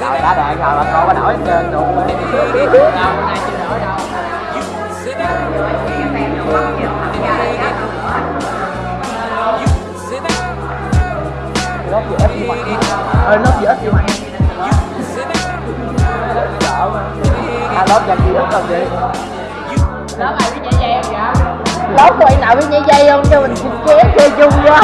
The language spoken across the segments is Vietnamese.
Rồi đã đoạn rồi mà cô có nổi hết trơn luôn Đâu, nay chưa nổi đâu Lớp gì ít chứ mày? Ơi lớp gì ít chứ mày? Sợ À lớp giờ chị ít còn gì Lớp ai biết nhảy dây không vậy? Lớp tụi nào biết nhảy dây không? Cho mình chém chơi chung vô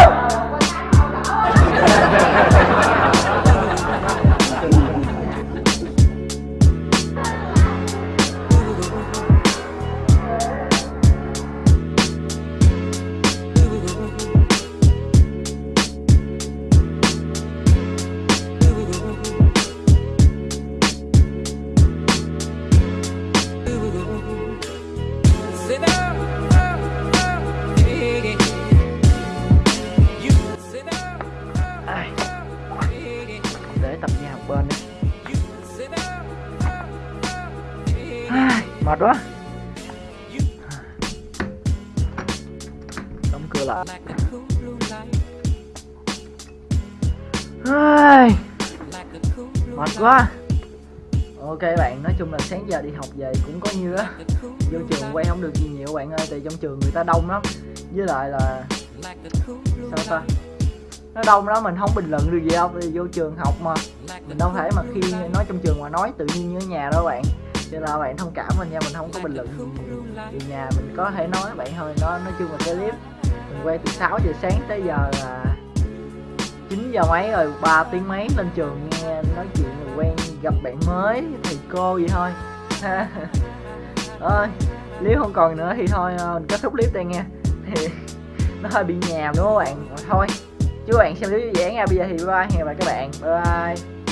Mệt quá. Đóng cửa lại. Ai, mệt quá. Ok bạn nói chung là sáng giờ đi học về cũng có như á. Vô trường quay không được gì nhiều bạn ơi tại trong trường người ta đông lắm. Với lại là sao sao ta? Nó đông lắm mình không bình luận được gì đâu, vì vô trường học mà. Mình đâu thể mà khi nói trong trường mà nói tự nhiên như ở nhà đâu bạn cho nên là bạn thông cảm mình nha, mình không có bình luận vì nhà, mình có thể nói bạn thôi. Nó nói chung là cái clip mình quay từ 6 giờ sáng tới giờ là 9 giờ mấy rồi 3 tiếng mấy lên trường nghe nói chuyện rồi quen gặp bạn mới, thầy cô gì thôi. Ơi nếu không còn nữa thì thôi ờ, mình kết thúc clip đây nha. Thì nó hơi bị nhàm đúng không bạn? Thôi, chúc bạn xem clip vui vẻ nha. Bây giờ thì bye bye, hẹn gặp lại các bạn. Bye bye.